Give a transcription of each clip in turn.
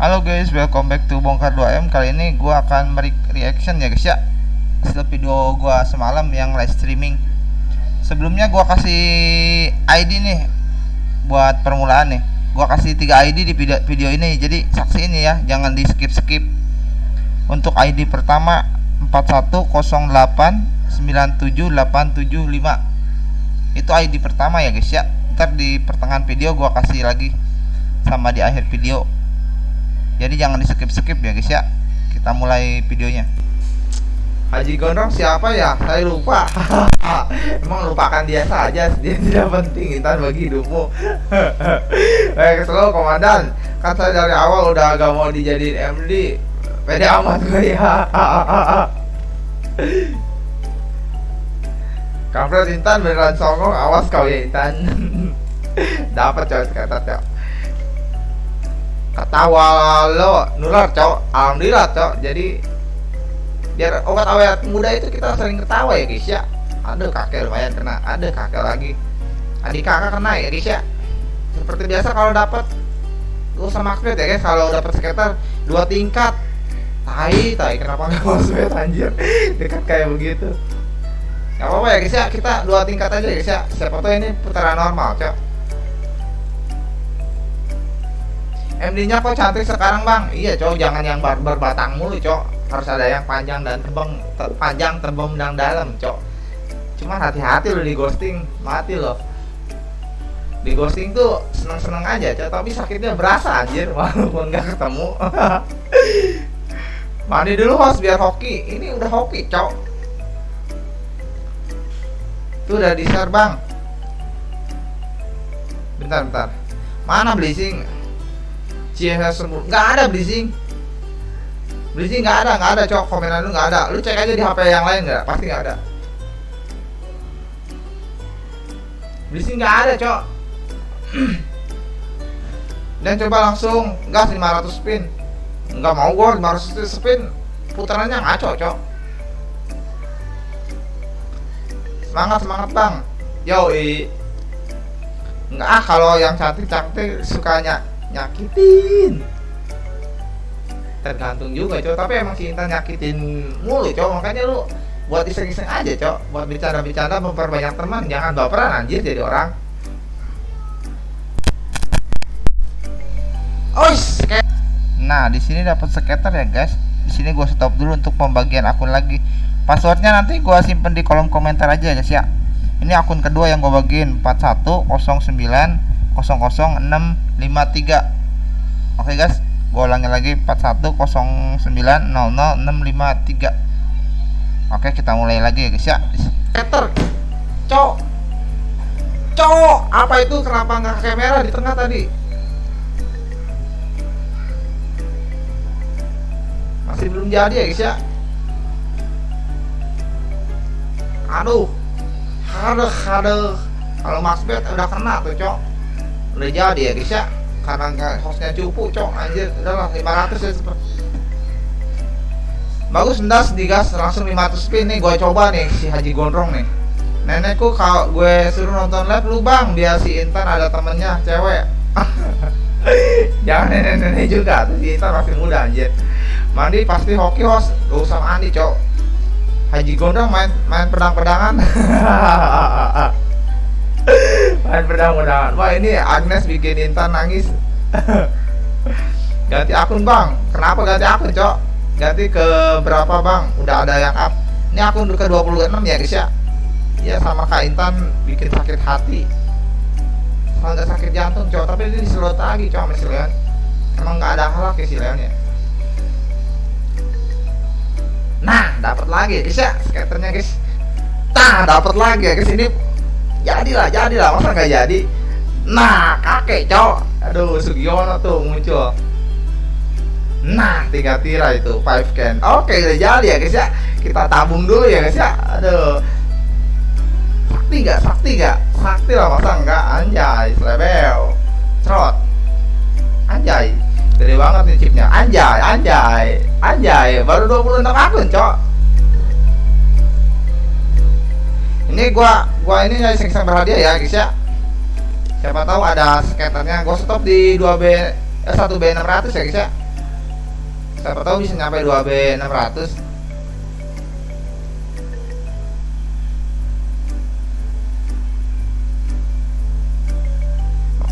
Halo guys, welcome back to Bongkar 2M Kali ini gue akan reaction ya guys ya. Setelah video gue semalam yang live streaming. Sebelumnya gue kasih ID nih Buat permulaan nih. Gue kasih 3 ID di video, video ini. Jadi saksi ini ya, jangan di skip-skip Untuk ID pertama 410897875 Itu ID pertama ya guys ya. Ntar di pertengahan video gue kasih lagi Sama di akhir video jadi jangan di skip skip ya guys ya kita mulai videonya Haji Gondrong siapa ya? Saya lupa. Emang lupakan dia saja, dia tidak penting intan bagi hidupmu. Baik, selalu komandan. Kan saya dari awal udah agak mau dijadiin MD. Pede amat gue ya. Kampret Intan beneran songong, awas kau ya Intan. Dapat coy kata cok ketawa lo nular cok. Alhamdulillah cok. Jadi biar obat awet muda itu kita sering ketawa ya guys ya. Ada kakek lumayan kena ada kakek lagi. Adik kakak kena ya guys ya. Seperti biasa kalau dapat gue sama Akbet ya guys. Kalau dapat sekitar dua tingkat tai tai. Kenapa nggak mau sweat anjir? Dekat kayak begitu. Nggak apa-apa ya guys ya. Kita dua tingkat aja guys ya. Siapa tahu ini putaran normal cok MD-nya kok cantik sekarang bang? Iya cowok jangan yang bar berbatang mulu cowok Harus ada yang panjang dan tebang te Panjang, tebem, dan dalam cowok Cuman hati-hati lo di ghosting. Mati lo Di ghosting tuh seneng-seneng aja cowok Tapi sakitnya berasa anjir. Walaupun gak ketemu. Mandi dulu host biar hoki. Ini udah hoki cowok Tuh udah di share bang. Bentar bentar. Mana blazing CSS semua. Nggak ada blazing blazing nggak ada nggak ada cok. Komenan lu nggak ada. Lu cek aja di HP yang lain nggak? Pasti nggak ada. Blazing nggak ada cok. Dan coba langsung gas 500 spin. Nggak mau gua 500 spin. Putarannya ngaco cok. Semangat semangat bang. Yoi. Nggak ah kalau yang cantik cantik sukanya nyakitin. Tergantung juga cowok tapi emang cinta nyakitin mulu cowok makanya lu buat iseng-iseng aja cowok buat bicara-bicara memperbanyak teman. Jangan baperan anjir jadi orang. Ois, nah di sini dapat skater ya guys. Di sini gua stop dulu untuk pembagian akun lagi. Passwordnya nanti gua simpen di kolom komentar aja guys ya. Ini akun kedua yang gua bagiin. 4109 00653 oke guys. Gue ulangi lagi 4109000653 oke kita mulai lagi ya guys ya. Peter cok. Cok. Apa itu kenapa nggak kamera di tengah tadi? Masih belum jadi ya guys ya? Aduh. Aduh aduh. Kalau Max Bet udah kena tuh cok udah jadi ya ya. Karena nggak hostnya cupu cok anjir. Udahlah 500 ya bagus ndas digas langsung 500 spin nih gue coba nih si Haji Gondrong nih. Nenekku kalau gue suruh nonton live lu bang biar si Intan ada temennya cewek. Jangan nenek-nenek juga si Intan masih muda anjir. Mandi pasti hoki host. Gak usah mandi cok. Haji Gondrong main main pedang-pedangan main pedang-pedangan wah ini Agnes bikin Intan nangis. Ganti akun bang. Kenapa ganti akun cok? Ganti ke berapa bang? Udah ada yang up. Ini akun ke 26 ya guys ya? Ya sama Kak Intan bikin sakit hati. Kalau nggak sakit jantung cok. Tapi ini diselot lagi cok sama si emang nggak ada halak ya si Leon ya? Nah dapat lagi guys ya? Skaternya guys. Nah dapat lagi ya guys ini jadilah jadilah. Masa nggak jadi? Nah kakek cowok aduh Sugiono tuh muncul. Nah tiga tira itu five can. Oke udah jadi ya guys ya. Kita tabung dulu ya guys ya. Aduh. Sakti nggak? Sakti nggak? Sakti lah masa enggak anjay selebel cerot. Anjay. Gede banget nih chipnya. Anjay anjay. Anjay baru 26 akun cok. Ini gua gua ini iseng iseng berhadiah ya guys ya. Siapa tahu ada skaternya gua stop di 2B eh, 1B 600 ya guys ya. Siapa tahu bisa nyampe 2B 600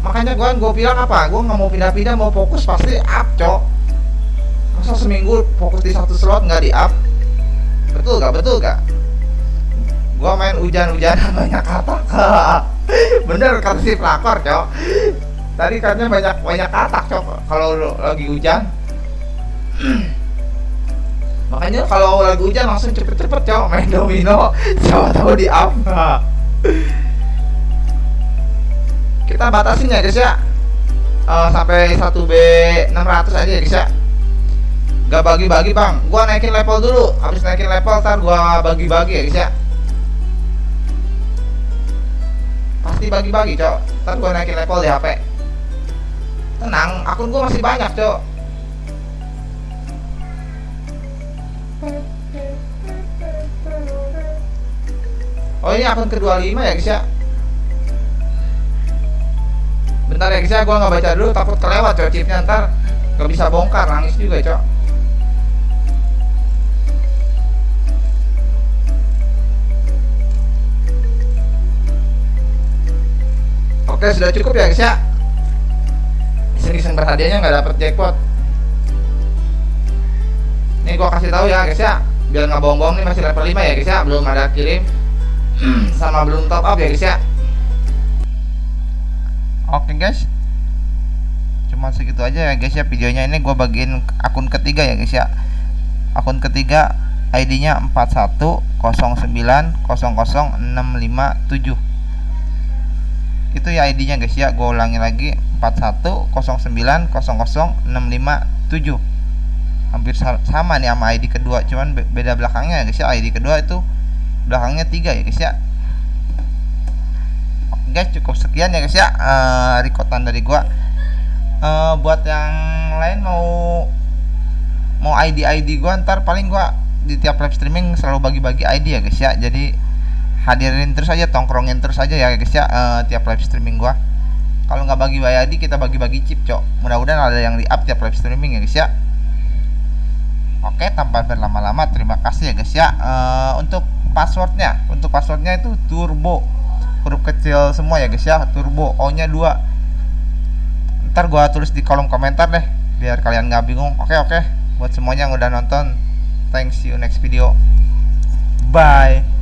makanya gua gua bilang apa? Gua nggak mau pindah-pindah mau fokus pasti up cok. Masa seminggu fokus di satu slot nggak di up? Betul gak betul gak gua main hujan-hujanan banyak kata. Bener kata si pelakor cok. Tadi katanya banyak banyak katak cok. Kalau lagi hujan. Makanya kalau lagi hujan langsung cepet-cepet cok main domino. Siapa tahu di up. Kita batasin ya guys ya. Uh, sampai 1B 600 aja ya guys ya. Gak bagi-bagi bang. Gua naikin level dulu. Habis naikin level ntar gua bagi-bagi ya guys ya pasti bagi-bagi cok. Ntar gua naikin level di HP tenang akun gua masih banyak cok. Oh ini akun ke-25 ya guys ya? Bentar ya guys ya. Gue nggak baca dulu takut kelewat cok chipnya. Ntar nggak bisa bongkar nangis juga cok oke sudah cukup ya guys ya? Iseng-iseng berhadiahnya nggak dapet jackpot. Nih gue kasih tahu ya guys ya. Biar nggak bohong-bohong nih masih level 5 ya guys ya. Belum ada kirim. Sama belum top up ya guys ya. Oke guys. Cuma segitu aja ya guys ya. Videonya ini gue bagiin akun ketiga ya guys ya. Akun ketiga ID nya 410900657 Itu ya ID nya guys ya. Gue ulangi lagi. 410900657 Hampir sama nih sama ID kedua. Cuman beda belakangnya ya guys ya. ID kedua itu belakangnya tiga ya guys ya. Guys cukup sekian ya guys ya uh, rekotan dari gua. Uh, buat yang lain mau mau ID ID gua ntar paling gua di tiap live streaming selalu bagi-bagi ID ya guys ya. Jadi hadirin terus aja tongkrongin terus aja ya guys ya uh, tiap live streaming gua. Kalau nggak bagi ID kita bagi-bagi chip cok. Mudah-mudahan ada yang di up tiap live streaming ya guys ya. Oke tanpa berlama-lama terima kasih ya guys ya. Uh, untuk passwordnya untuk passwordnya itu turbo. Huruf kecil semua ya guys ya turbo O nya 2 ntar gua tulis di kolom komentar deh biar kalian nggak bingung. Oke oke. Buat semuanya yang udah nonton thanks you next video. Bye